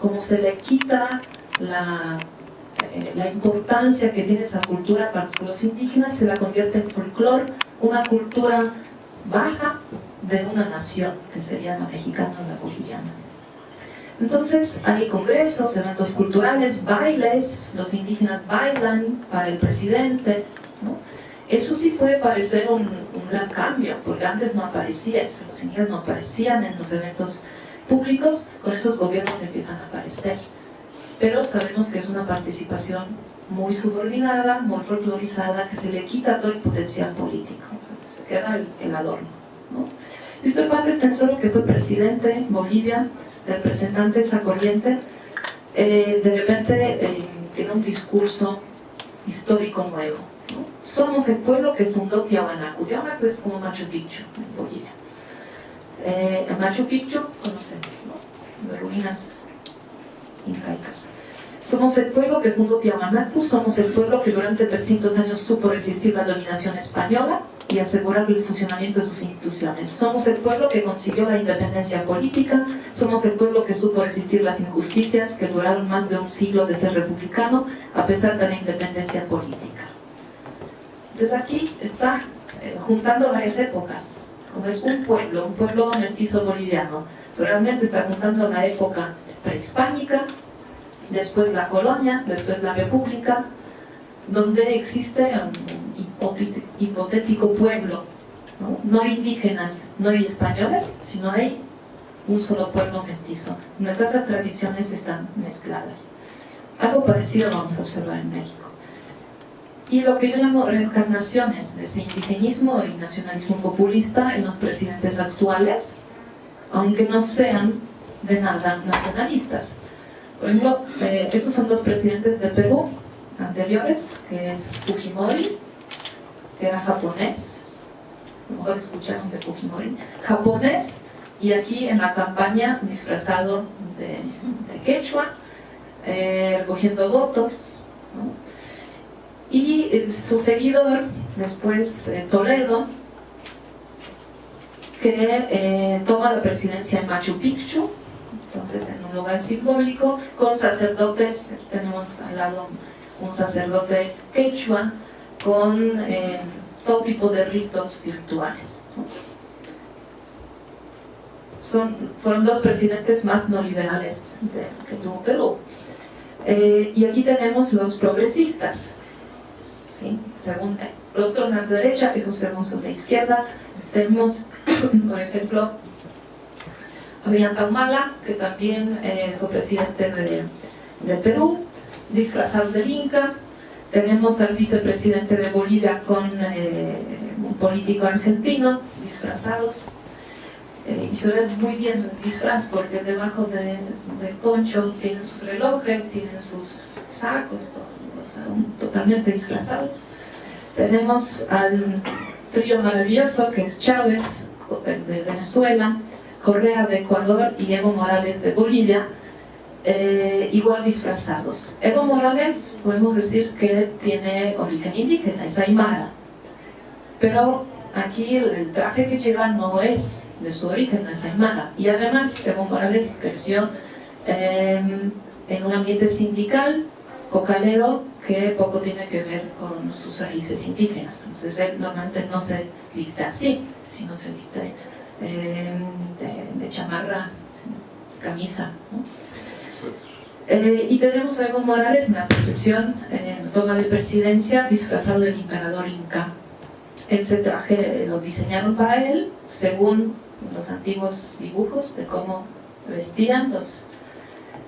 Como se le quita la, eh, la importancia que tiene esa cultura para los indígenas, se la convierte en folclore, una cultura baja de una nación, que sería la mexicana o la boliviana. Entonces hay congresos, eventos culturales, bailes, los indígenas bailan para el presidente, ¿no? Eso sí puede parecer un, gran cambio, porque antes no aparecía eso, los indígenas no aparecían en los eventos públicos, con esos gobiernos empiezan a aparecer. Pero sabemos que es una participación muy subordinada, muy folclorizada, que se le quita todo el potencial político, se queda el, el adorno. ¿no? Víctor Paz solo que fue presidente en Bolivia, representante de esa corriente, eh, de repente eh, tiene un discurso histórico nuevo. Somos el pueblo que fundó Tiahuanaco. Tiahuanaco es como Machu Picchu en Bolivia. Eh, Machu Picchu conocemos, ¿no? De ruinas incaicas. Somos el pueblo que fundó Tiahuanaco, somos el pueblo que durante 300 años supo resistir la dominación española y asegurar el funcionamiento de sus instituciones. Somos el pueblo que consiguió la independencia política, somos el pueblo que supo resistir las injusticias que duraron más de un siglo de ser republicano a pesar de la independencia política. Entonces aquí está eh, juntando varias épocas, como es un pueblo, un pueblo mestizo boliviano, realmente está juntando la época prehispánica, después la colonia, después la república, donde existe un hipotético pueblo, ¿no? no hay indígenas, no hay españoles, sino hay un solo pueblo mestizo. Nuestras tradiciones están mezcladas. Algo parecido vamos a observar en México. Y lo que yo llamo reencarnaciones de ese indigenismo y nacionalismo populista en los presidentes actuales, aunque no sean de nada nacionalistas. Por ejemplo, eh, estos son dos presidentes de Perú anteriores, que es Fujimori, que era japonés, a lo mejor escucharon de Fujimori, japonés, y aquí en la campaña disfrazado de, de quechua, eh, recogiendo votos, ¿no? Y eh, su seguidor, después eh, Toledo, que eh, toma la presidencia en Machu Picchu, entonces en un lugar simbólico, con sacerdotes, tenemos al lado un sacerdote quechua, con todo tipo de ritos virtuales. Son, fueron dos presidentes más no liberales que tuvo Perú. Y aquí tenemos los progresistas, ¿sí? según los a la derecha, esos según son la izquierda. Tenemos, por ejemplo, Humala, que también eh, fue presidente de, de, Perú, disfrazado del Inca. Tenemos al vicepresidente de Bolivia con eh, un político argentino, disfrazados. Eh, y se ve muy bien el disfraz porque debajo del de poncho tienen sus relojes, tienen sus sacos, todo, totalmente disfrazados. Tenemos al trío maravilloso que es Chávez de Venezuela, Correa de Ecuador y Evo Morales de Bolivia, eh, igual disfrazados. Evo Morales podemos decir que tiene origen indígena, es aymara, pero aquí el, el traje que lleva no es de su origen, no es aymara, y además Evo Morales creció eh, en un ambiente sindical, cocalero, que poco tiene que ver con sus raíces indígenas, entonces él normalmente no se viste así, sino se viste eh, de, chamarra, camisa. Eh, y tenemos a Evo Morales en la procesión, en toma de presidencia, disfrazado del emperador Inca. Ese traje lo diseñaron para él, según los antiguos dibujos de cómo vestían los,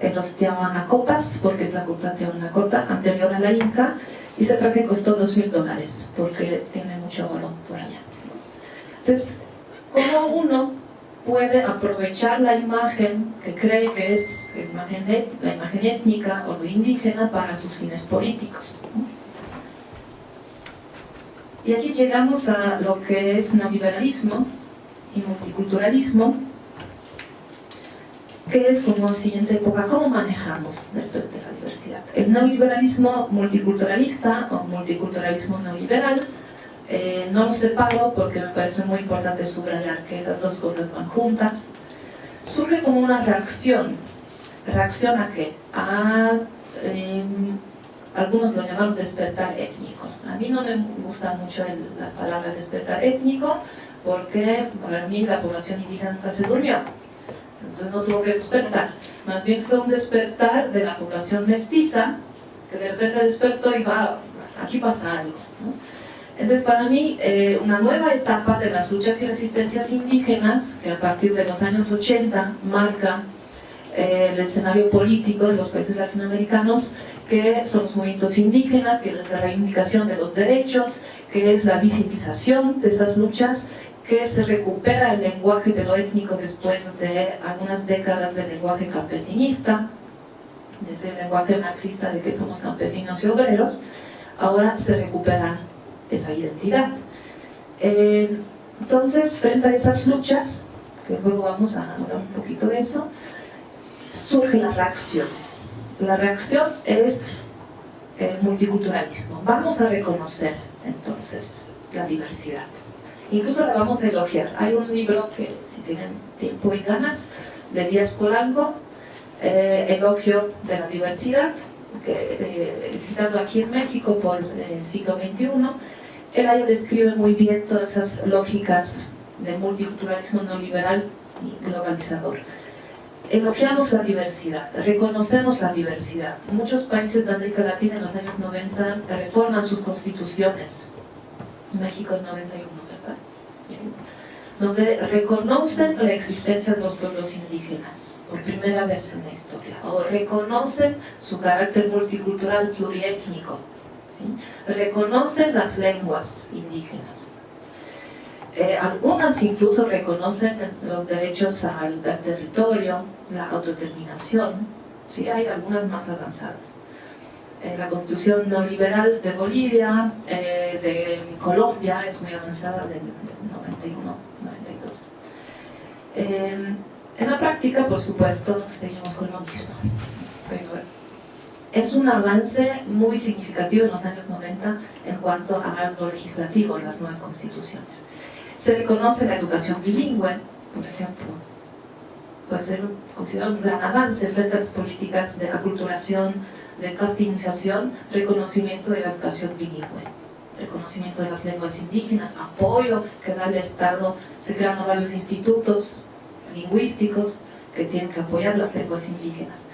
eh, los Tiahuanacotas, porque es la cultura Tiahuanacota anterior a la Inca, y ese traje costó dos mil dólares, porque tiene mucho oro por allá. Entonces, cómo uno puede aprovechar la imagen que cree que es la imagen, la imagen étnica o lo indígena para sus fines políticos. Y aquí llegamos a lo que es neoliberalismo y multiculturalismo, que es como siguiente época, ¿cómo manejamos de la diversidad? El neoliberalismo multiculturalista o multiculturalismo neoliberal eh, no lo separo porque me parece muy importante subrayar que esas dos cosas van juntas. Surge como una reacción ¿Reacción a qué? A, em, algunos lo llamaron despertar étnico. A mí no me gusta mucho la palabra despertar étnico porque para mí la población indígena nunca se durmió. Entonces no tuvo que despertar. Más bien fue un despertar de la población mestiza que de repente despertó y va, aquí pasa algo. Entonces, para mí, eh, una nueva etapa de las luchas y resistencias indígenas, que a partir de los años 80 marca eh, el escenario político de los países latinoamericanos, que son los movimientos indígenas, que es la reivindicación de los derechos, que es la visibilización de esas luchas, que se recupera el lenguaje de lo étnico después de algunas décadas del lenguaje campesinista, de ese lenguaje marxista de que somos campesinos y obreros, ahora se recupera esa identidad. Eh, entonces, frente a esas luchas, que luego vamos a hablar un poquito de eso, surge la reacción. La reacción es el multiculturalismo. Vamos a reconocer entonces la diversidad. Incluso la vamos a elogiar. Hay un libro que, si tienen tiempo y ganas, de Díaz Polanco, eh, Elogio de la Diversidad, que, eh, editado aquí en México por el siglo XXI, él ahí describe muy bien todas esas lógicas de multiculturalismo neoliberal y globalizador. Elogiamos la diversidad, reconocemos la diversidad. Muchos países de América Latina en los años 90 reforman sus constituciones. México en 91, ¿verdad? Donde reconocen la existencia de los pueblos indígenas por primera vez en la historia, o reconocen su carácter multicultural pluriétnico, reconocen las lenguas indígenas. Eh, algunas incluso reconocen los derechos al, territorio, la autodeterminación, ¿sí? hay algunas más avanzadas. Eh, la constitución neoliberal de Bolivia, eh, de Colombia, es muy avanzada 91, 92. en la práctica, por supuesto, seguimos con lo mismo es un avance muy significativo en los años 90 en cuanto a lo legislativo en las nuevas constituciones. Se reconoce la educación bilingüe, por ejemplo, puede ser considerado un gran avance frente a las políticas de aculturación, de castinización, reconocimiento de la educación bilingüe, reconocimiento de las lenguas indígenas, apoyo que da el Estado, se crean varios institutos lingüísticos que tienen que apoyar las lenguas indígenas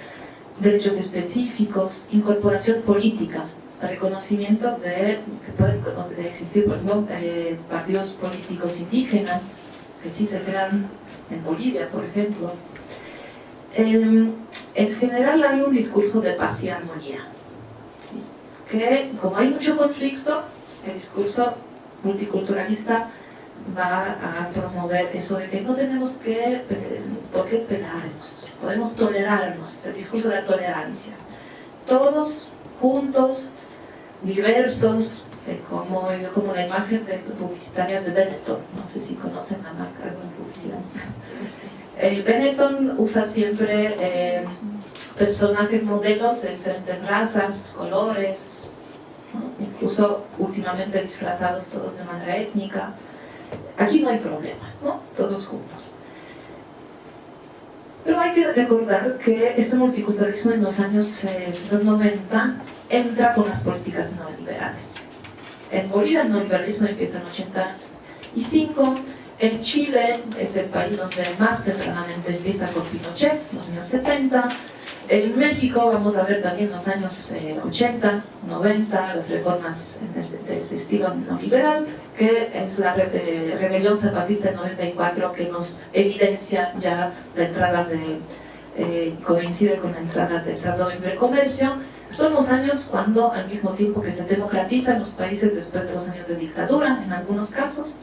derechos específicos, incorporación política, reconocimiento de que pueden existir, por ejemplo, eh, partidos políticos indígenas, que sí se crean en Bolivia, por ejemplo. en general hay un discurso de paz y armonía, que como hay mucho conflicto, el discurso multiculturalista va a promover eso de que no tenemos que, por qué pelearnos, podemos tolerarnos, el discurso de la tolerancia. Todos juntos, diversos, como, como la imagen de, publicitaria de Benetton, no sé si conocen la marca de publicidad. Eh, Benetton usa siempre eh, personajes modelos de diferentes razas, colores, incluso últimamente disfrazados todos de manera étnica, Aquí no hay problema, ¿no? Todos juntos. Pero hay que recordar que este multiculturalismo en los años 90 eh, entra con las políticas neoliberales. En Bolivia el neoliberalismo empieza en 85, en Chile es el país donde más tempranamente empieza con Pinochet, los años 70, en México vamos a ver también los años 80, eh, 90, las reformas de ese estilo neoliberal, que es la eh, rebelión zapatista del 94 que nos evidencia ya la entrada de, eh, coincide con la entrada del Tratado de Libre. Son los años cuando al mismo tiempo que se democratizan los países después de los años de dictadura, en algunos casos,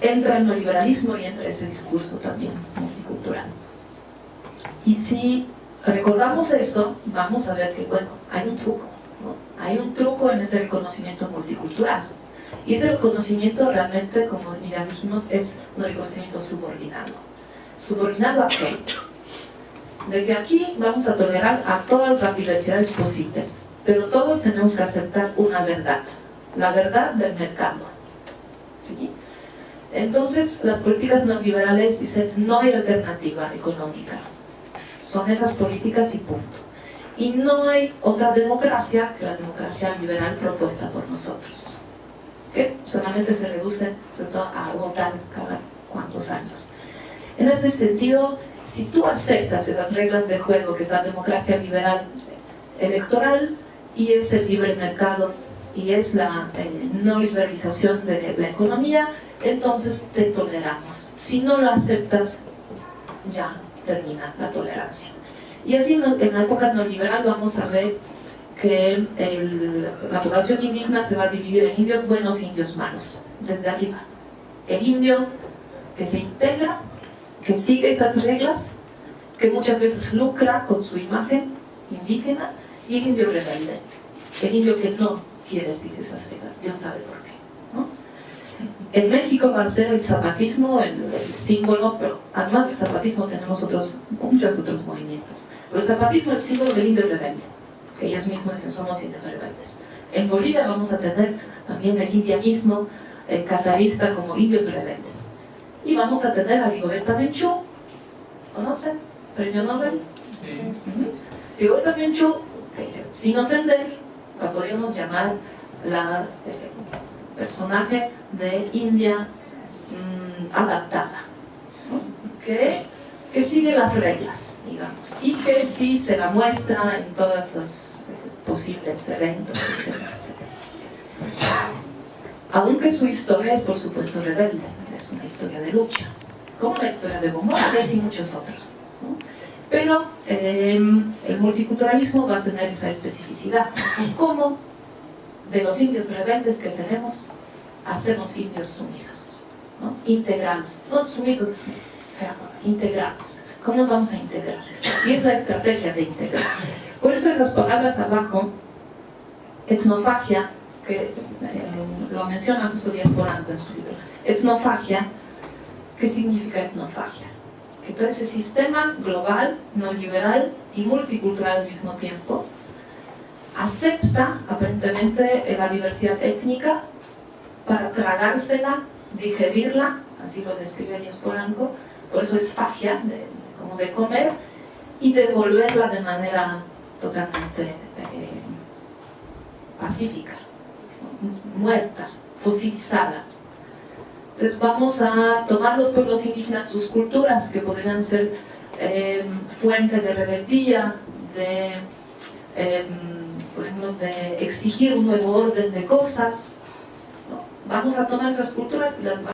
entra el neoliberalismo y entra ese discurso también multicultural. Y si recordamos esto, vamos a ver que, bueno, hay un truco, Hay un truco en ese reconocimiento multicultural. Y ese reconocimiento realmente, como ya dijimos, es un reconocimiento subordinado. ¿Subordinado a qué? De que aquí vamos a tolerar a todas las diversidades posibles, pero todos tenemos que aceptar una verdad, la verdad del mercado. Entonces, las políticas neoliberales dicen no hay alternativa económica, son esas políticas y punto. Y no hay otra democracia que la democracia liberal propuesta por nosotros, que solamente se reduce a votar cada cuantos años. En ese sentido, si tú aceptas esas reglas de juego que es la democracia liberal electoral y es el libre mercado y es la eh, no liberalización de la economía, entonces te toleramos. Si no lo aceptas, ya termina la tolerancia. Y así en la época neoliberal vamos a ver que la población indígena se va a dividir en indios buenos e indios malos, desde arriba. El indio que se integra, que sigue esas reglas, que muchas veces lucra con su imagen indígena, y el indio rebelde, el indio que no quiere seguir esas reglas, Dios sabe por qué. En México va a ser el zapatismo el, símbolo, pero además del zapatismo tenemos otros, muchos otros movimientos. el zapatismo es el símbolo del indio rebelde, que ellos mismos dicen somos indios rebeldes. En Bolivia vamos a tener también el indianismo eh, catarista como indios rebeldes. Y vamos a tener a Rigoberta Menchú, ¿conocen? Premio Nobel. Rigoberta Menchú, sin ofender, la podríamos llamar la... Eh, personaje de India mm, adaptada, que, que, sigue las reglas, digamos, y que sí se la muestra en todos los posibles eventos, etc. Aunque su historia es por supuesto rebelde, es una historia de lucha, como la historia de Bombardes y muchos otros. Pero em, el multiculturalismo va a tener esa especificidad, como de los indios rebeldes que tenemos, hacemos indios sumisos, ¿no? integramos, no sumisos, integramos. ¿Cómo nos vamos a integrar? Y es la estrategia de integrar. Por eso esas palabras abajo, etnofagia, que eh, lo menciona justo Díaz en su libro, etnofagia, ¿qué significa etnofagia? Que todo ese sistema global, no liberal y multicultural al mismo tiempo, acepta aparentemente la diversidad étnica para tragársela, digerirla, así lo describe Díaz Polanco, por eso es fagia, como de comer, y devolverla de manera totalmente eh, pacífica, muerta, fosilizada. Entonces vamos a tomar los pueblos indígenas, sus culturas, que podrían ser eh, fuente de rebeldía, de em, por ejemplo, de exigir un nuevo orden de cosas. Vamos a tomar esas culturas y las